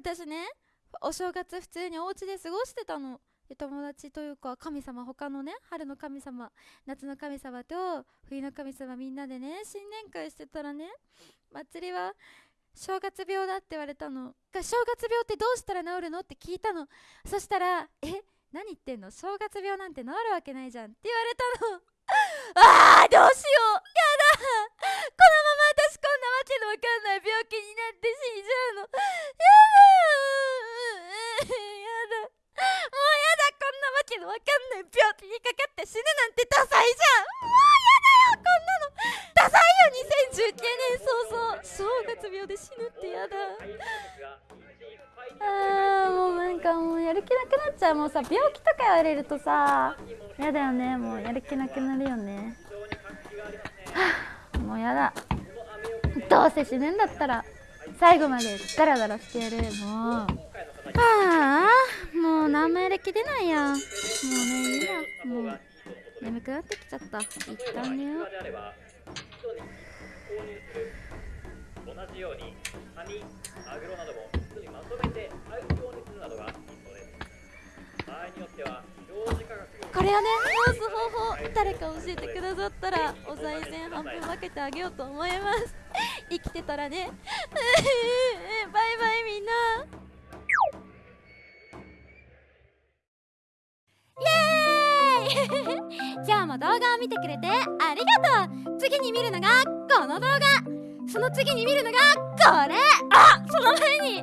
私ねお正月普通にお家で過ごしてたの。友達というか神様他のね春の神様夏の神様と冬の神様みんなでね新年会してたらね祭りは正月病だって言われたの。正月病ってどうしたら治るのって聞いたの。そしたらえ何言ってんの？正月病なんて治るわけないじゃんって言われたの。あーどうしようやだこのまま私こんなわけのわかんない病気になって死んじゃうのやだやだもうやだこんなわかんない病気にかかって死ぬなんてダサいじゃん。もうやだよこんなの。ダサいよ2019年。早々正月病で死ぬってやだ。あーもうなんかもうやる気なくなっちゃう。もうさ病気とか言われるとさやだよね。もうやる気なくなるよね。は あもうやだ。どうせ死ぬんだったら最後までダラダラしてやる。もう。ああもう何もやる気出ないやもうねいいやもう眠くなってきちゃった一旦寝よう同じようにカニ、マグロなども一緒にまとめて配送にするなどがいっては表示価格これをね直す方法誰か教えてくださったらお賽銭半分分けてあげようと思います生きてたらね今日も動画を見てくれてありがとう。次に見るのがこの動画。その次に見るのがこれ。あその前に